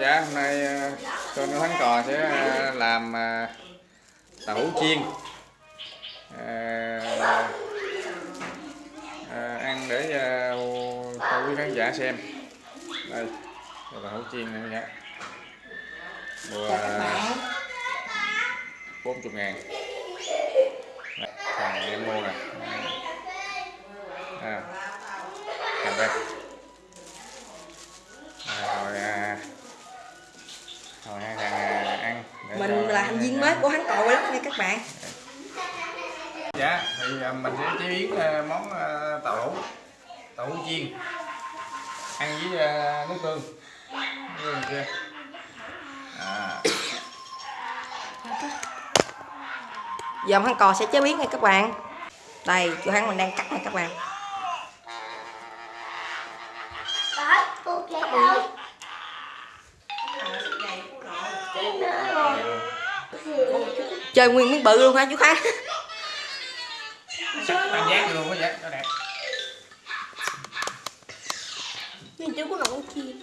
Dạ, hôm nay ờ, của Thắng Cò sẽ ờ, làm ờ, tàu hũ chiên. Ờ, ờ, ăn để cho quý khán giả xem. Đây hũ chiên này nha mua bốn chục ngàn. Đây, thằng em mua nè. À, cầm đây viên mới của hắn cội lắm nha các bạn. Dạ thì à, mình sẽ chế biến à, món à, tàu hũ tàu hũ chiên. Ăn với nước tương nước tương. Kia à, giờ hắn cò sẽ chế biến nha các bạn. Đây chú hắn mình đang cắt nha các bạn chơi nguyên miếng bự luôn hả chú giác luôn vậy nó đẹp. Nhưng chú có nấu con chim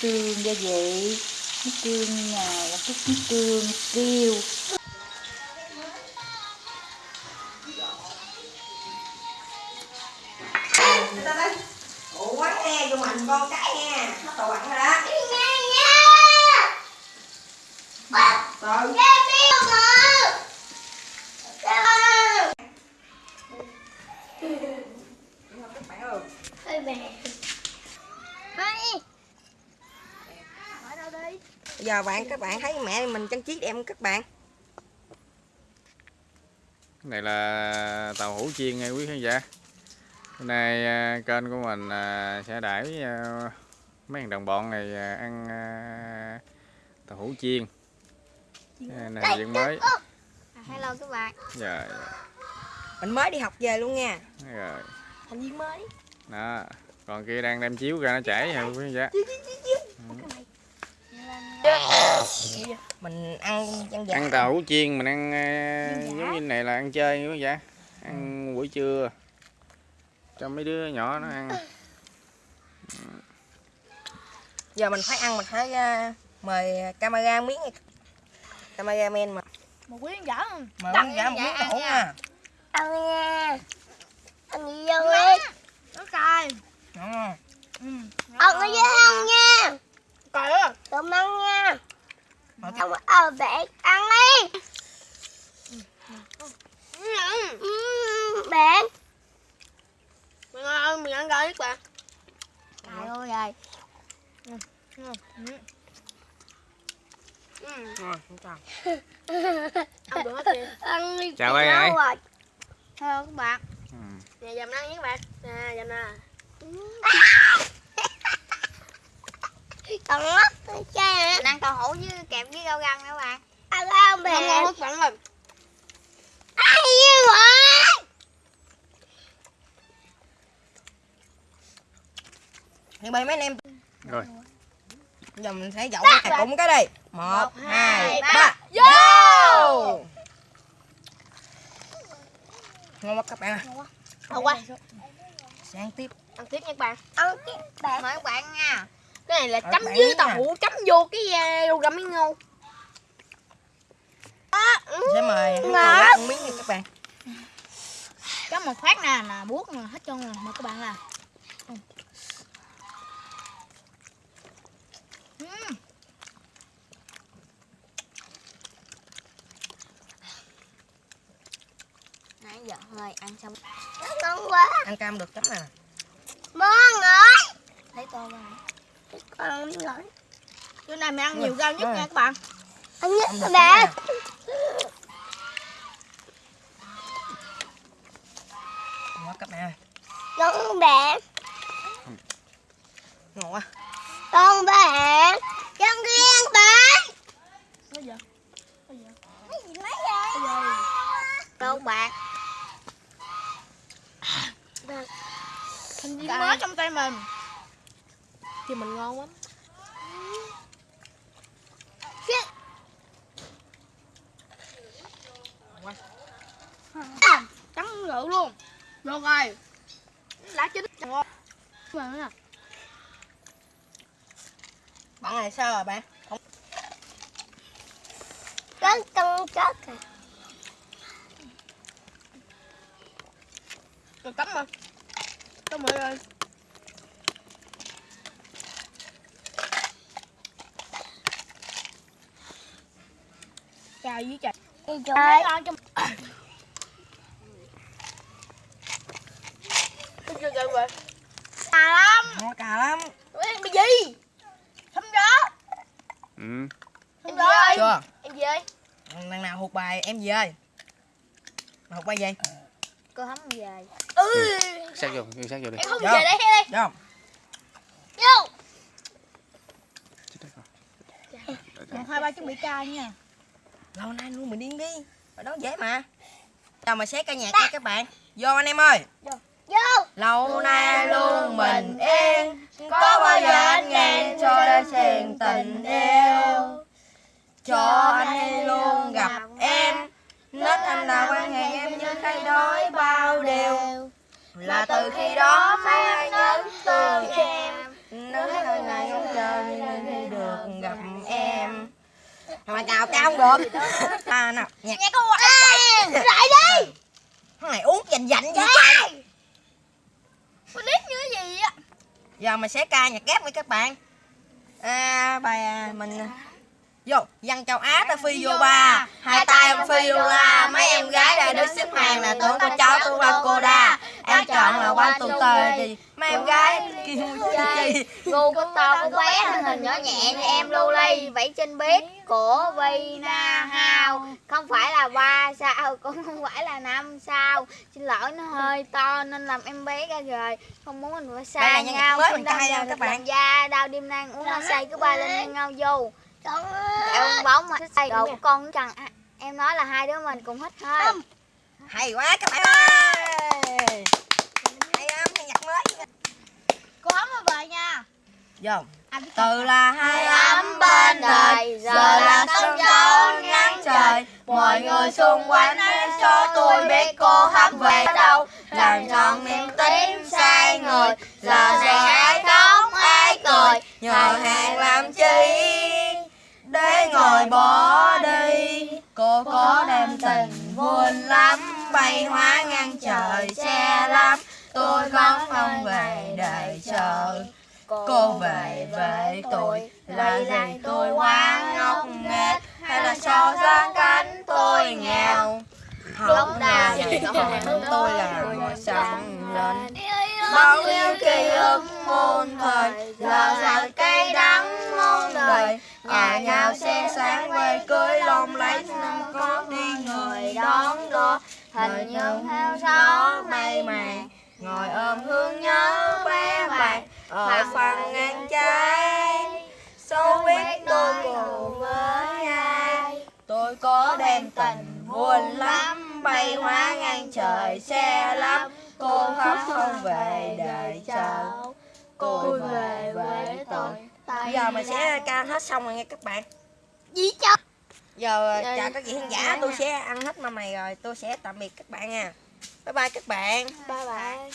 tương gia vị nước tương nào là chút nước tương tiêu. Người ta nói ủa quán nghe vô mạnh con cái nha. Nó tàu bắn rồi đó từ các giờ bạn các bạn thấy mẹ mình trang trí đẹp không các bạn? Cái này là tàu hũ chiên nha quý khán giả. Hôm nay à, kênh của mình à, sẽ đãi à, mấy thằng đồng bọn này ăn tàu hũ chiên. Này viên mới. Hello các bạn. Rồi mình mới đi học về luôn nha. Rồi Thành viên mới. Đó còn kia đang đem chiếu ra nó chảy nha quý khán giả mình ăn chân giả ăn tàu hũ chiên mình ăn à, giống như này là ăn chơi quý khán giả ăn buổi trưa. Cho mấy đứa nhỏ nó ăn. Giờ mình phải ăn mình phải uh, mời camera miếng cameraman mà. Một quý giả không? Mời miếng giả một miếng tàu nha. Ăn nha. Ăn gì vô đi. Nó cay. Ngon không? Ừ Ăn ở dưới ăn nha. Cay á. Tụi ăn nha. Mà Không ở bể ăn đi. Bạn Mình ơi, mình ăn các bạn Cay ơi rồi Ăn được hết kìa. Ăn đi Chào ai ai? Hello các bạn. Ừ. Nè dầm ăn với các bạn. Nè dầm nè Còn mất chơi Ăn tàu hũ với kẹp với rau răng các bạn Ăn không bè ngon hết bạn rồi Ai vậy? Thì bây mấy anh em? Rồi. giờ mình sẽ dậu cái cũng cái đi. Một hai ba. Vô! Ngon quá các bạn à Ngon quá. Sẽ ăn tiếp. Ăn tiếp nha các bạn Ăn tiếp bạn Mời các bạn nha Cái này là chấm với nha. tàu hũ Chấm vô cái rau găm miếng ngô sẽ mời Ngọt. gái ăn miếng nha các bạn. Chấm một phát nè Là buốt nè Hết trơn rồi Mời các bạn là Nãy giờ hơi ăn xong. Ngon quá. Ăn cam được chấm nè. Ngon rồi. Lấy tô ra Con rồi này mình ăn nhiều rau nhất nha các bạn. Ăn chấm này nè ngon quá các bạn ơi. Con bạn ngon quá. Con bạn Con riêng bạn Bây giờ? Mấy gì? Vậy Con bạn Thành viên mới trong tay mình Thì mình ngon lắm. Trắng rượu luôn. Được rồi. Lá chín. Ngon. Bạn này sao rồi bạn? Không. Có cân chất à Rồi. Cắm mà Cắm rồi. ơi Chào với chào Đi chỗ mấy con rồi. Xà lắm. Ngon cà lắm. Em bị gì? Không đó ừ. Em ơi chưa. Em gì ơi lần nào hụt bài em gì ơi? Mà hụt bài gì? Cô hấm về Ừ. Sát vô vô sát vô đi. Em không Dạ. về đây không đây. Vô. Một hai ba chuẩn bị ca nha lâu nay luôn mình điên đi. Ở đó dễ mà. Chào mà xét ca nhạc nha các bạn. Vô anh em ơi. Vô. Lâu nay luôn mình yên. Có bao giờ anh nghe cho đã xen tình yêu? cho anh luôn gặp em. nết anh nào quan hệ em như cây đói bao điều. là từ khi đó mấy anh nhớ thương em mà cào cao không được. À nào nhạc. Nghe con Lại đi. Thằng này uống dành dành trời. Con nít như gì á? Giờ mình sẽ ca nhạc ghép với các bạn. À, bài à, mình vô dân châu á ta phi vô ba. Hai tay em phi vô la. Mấy em gái đã đứng xếp hàng là tưởng con cháu tôi là cô đa em chọn là quan tù tề thì mấy em gái kêu chi. Ngu con to con bé thân hình nhỏ nhẹ như em lưu ly Vẫy trên bếp của Vina Hao Không phải là ba sao cũng không phải là năm sao. Xin lỗi nó hơi to nên làm em bé ra rời Không muốn mình phải xa nhau. mới Xin mình đau các bạn. da đau đêm nay uống nó say cứ bay lên nhau vô. Em bóng mà đồ của con chẳng Em nói là hai đứa mình cùng hít thôi. Hay quá các bạn ơi hay lắm hay nhạc mới Cô ấm về nha vô từ là hai ấm bên đời giờ là sân khấu nắng trời. mọi người xung quanh hãy cho tôi biết cô hấp về đâu? làm tròn niềm tin sai người giờ sẽ ai khóc ai cười. nhờ hàng làm chi để ngồi bỏ đi. cô có đem tình buồn lắm bay hóa ngang trời xe lắm. tôi khóc không về đợi chờ cô về với tôi là gì tôi quá ngốc nghếch hay là so ra cánh tôi nghèo. lúc nào con tôi là người sáng lên. bao nhiêu ký ức muôn thời giờ rằng cây đắng muôn đời. nhà nhau xe sáng về cưới lồng lấy năm có đi người đón đưa hình như theo gió mây màng ngồi ôm hương nhớ bé bạn ở phần ngang trái dẫu biết tôi cùng với ai. Tôi có đem tình buồn lắm bay hóa ngang trời xe lắm cô khóc không về đợi chờ cô về giờ mình sẽ ca hết xong rồi nha các bạn. Gì chứ giờ chào các vị khán giả tôi sẽ ăn hết mâm này rồi. Tôi sẽ tạm biệt các bạn nha. Bye bye các bạn. Bye bye